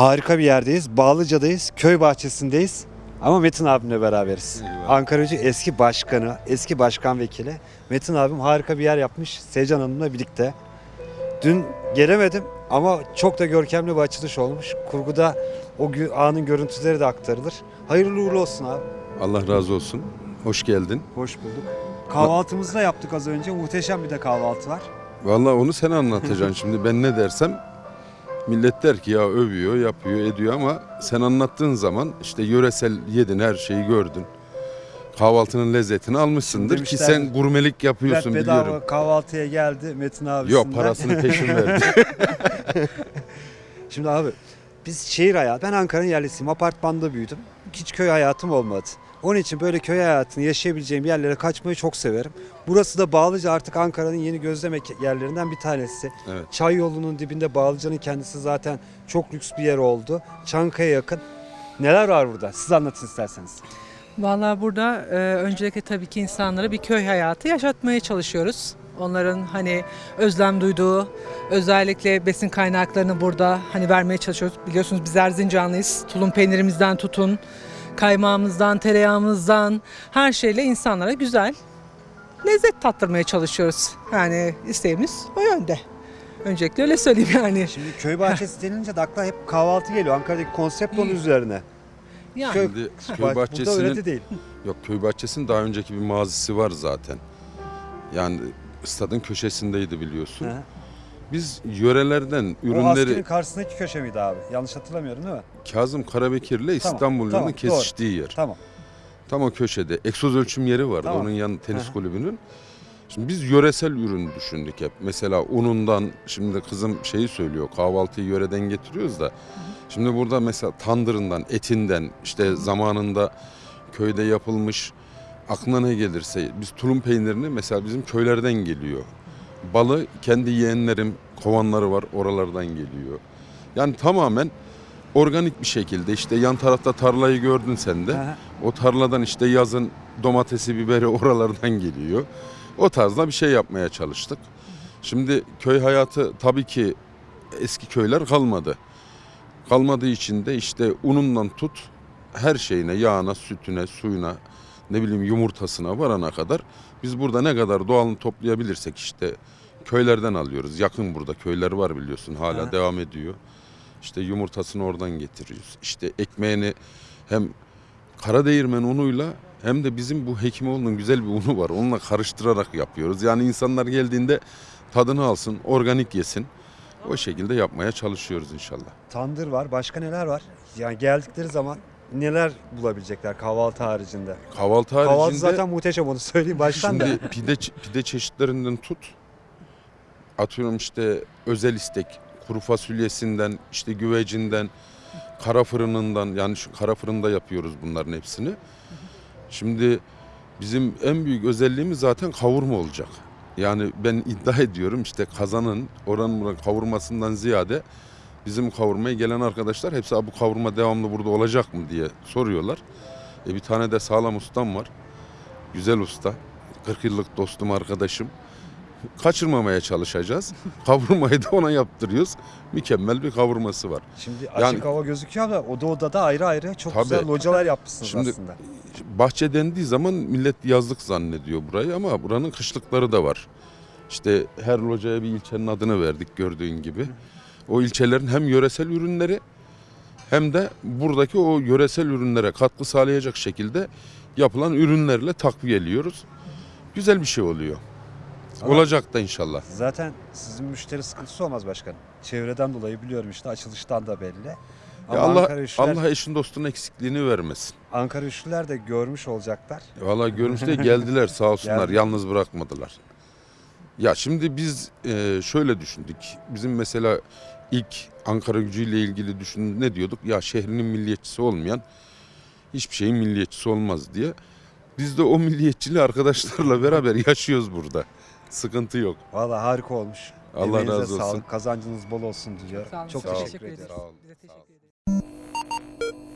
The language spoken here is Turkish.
Harika bir yerdeyiz. Bağlıca'dayız. Köy bahçesindeyiz. Ama Metin abimle beraberiz. Eyvallah. Ankara Gücü eski başkanı, eski başkan vekili. Metin abim harika bir yer yapmış Sevcan Hanım'la birlikte. Dün gelemedim ama çok da görkemli bir açılış olmuş. Kurguda o anın görüntüleri de aktarılır. Hayırlı uğurlu olsun abi. Allah razı olsun. Hoş geldin. Hoş bulduk. Kahvaltımızı da yaptık az önce. Muhteşem bir de kahvaltı var. Vallahi onu sen anlatacaksın şimdi. Ben ne dersem millet der ki ya övüyor, yapıyor, ediyor ama sen anlattığın zaman işte yöresel yedin, her şeyi gördün. Kahvaltının lezzetini almışsındır ki Demişler, sen gurmelik yapıyorsun bedava biliyorum. kahvaltıya geldi Metin abisinden. Yok parasını peşin verdi. Şimdi abi biz şehir hayatı, ben Ankara'nın yerlisiyim. Apartmanda büyüdüm. Hiç köy hayatım olmadı. Onun için böyle köy hayatını yaşayabileceğim yerlere kaçmayı çok severim. Burası da Bağlıca artık Ankara'nın yeni gözlem yerlerinden bir tanesi. Evet. Çay yolunun dibinde Bağlıca'nın kendisi zaten çok lüks bir yer oldu. Çankaya yakın. Neler var burada? Siz anlatın isterseniz. Vallahi burada e, öncelikle tabii ki insanlara bir köy hayatı yaşatmaya çalışıyoruz. Onların hani özlem duyduğu, özellikle besin kaynaklarını burada hani vermeye çalışıyoruz. Biliyorsunuz biz Erzincanlıyız. Tulum peynirimizden tutun, kaymağımızdan, tereyağımızdan her şeyle insanlara güzel lezzet tattırmaya çalışıyoruz. Yani isteğimiz o yönde. Öncelikle öyle söyleyeyim yani. Şimdi köy bahçesi denince de akla hep kahvaltı geliyor. Ankara'daki konsept onun üzerine. Yani Köy- Şimdi köy Burada öyle bahçesinin de değil. yok köy bahçesinin daha önceki bir mazisi var zaten. Yani stadın köşesindeydi biliyorsun. Hı. Biz yörelerden O ürünleri askerin karşısındaki köşe miydi abi? Yanlış hatırlamıyorum değil mi? Kazım Karabekir'le İstanbul yolunun tamam, kesiştiği yer. Tamam. Tam o köşede. Egzoz ölçüm yeri vardı Tamam. onun yanı tenis Aha. kulübünün. Şimdi biz yöresel ürün düşündük hep. Mesela unundan şimdi kızım şeyi söylüyor kahvaltıyı yöreden getiriyoruz da. Şimdi burada mesela tandırından, etinden işte zamanında köyde yapılmış aklına ne gelirse biz tulum peynirini mesela bizim köylerden geliyor. Balı kendi yeğenlerim kovanları var oralardan geliyor. Yani tamamen organik bir şekilde işte yan tarafta tarlayı gördün sen de. Aha. O tarladan işte yazın domatesi, biberi oralardan geliyor. O tarzda bir şey yapmaya çalıştık. Şimdi köy hayatı tabii ki eski köyler kalmadı. Kalmadığı için de işte unundan tut her şeyine, yağına, sütüne, suyuna, ne bileyim yumurtasına varana kadar biz burada ne kadar doğalını toplayabilirsek işte köylerden alıyoruz. Yakın burada köyler var biliyorsun hala Aha. devam ediyor. İşte yumurtasını oradan getiriyoruz. İşte ekmeğini hem Karadeğirmen unuyla hem de bizim bu Hekimoğlu'nun güzel bir unu var. Onunla karıştırarak yapıyoruz. Yani insanlar geldiğinde tadını alsın, organik yesin. O şekilde yapmaya çalışıyoruz inşallah. Tandır var. Başka neler var? Yani geldikleri zaman neler bulabilecekler kahvaltı haricinde? Kahvaltı haricinde Kahvaltı zaten muhteşem onu söyleyeyim baştan da. şimdi pide, pide çeşitlerinden tut. Atıyorum işte özel istek, kuru fasulyesinden, işte güvecinden, kara fırınından yani şu kara fırında yapıyoruz bunların hepsini. Şimdi bizim en büyük özelliğimiz zaten kavurma olacak. Yani ben iddia ediyorum işte kazanın oranın buranın kavurmasından ziyade bizim kavurmaya gelen arkadaşlar hepsi "Aa, bu kavurma devamlı burada olacak mı diye soruyorlar. E bir tane de sağlam ustam var. Güzel usta. 40 yıllık dostum arkadaşım. Kaçırmamaya çalışacağız. Kavurmayı da ona yaptırıyoruz. Mükemmel bir kavurması var. Şimdi açık Yani- hava gözüküyor ama oda odada ayrı ayrı çok Tabii. güzel localar yapmışsınız Şimdi- aslında. Bahçe dendiği zaman millet yazlık zannediyor burayı ama buranın kışlıkları da var. İşte her locaya bir ilçenin adını verdik gördüğün gibi. O ilçelerin hem yöresel ürünleri hem de buradaki o yöresel ürünlere katkı sağlayacak şekilde yapılan ürünlerle takviyeliyoruz. Güzel bir şey oluyor. Ama- Olacak da inşallah. Zaten sizin müşteri sıkıntısı olmaz başkanım. Çevreden dolayı biliyorum işte açılıştan da belli. Ama Ya Allah Ankara Üçlüler, Allah eşin dostun eksikliğini vermesin. Ankara Üçlüler de görmüş olacaklar. Valla görmüşte geldiler sağ olsunlar Geldi. yalnız bırakmadılar. Ya şimdi biz e, şöyle düşündük. Bizim mesela ilk Ankara gücüyle ilgili düşün ne diyorduk? Ya şehrinin milliyetçisi olmayan hiçbir şeyin milliyetçisi olmaz diye. Biz de o milliyetçiliği arkadaşlarla beraber yaşıyoruz burada. Sıkıntı yok. Valla harika olmuş. Allah Emeğinize razı olsun. Sağlık, kazancınız bol olsun olun, Çok sağ olun. teşekkür Teşekkür ederim. Sağ olun, Biz de sağ olun. teşekkür ederiz.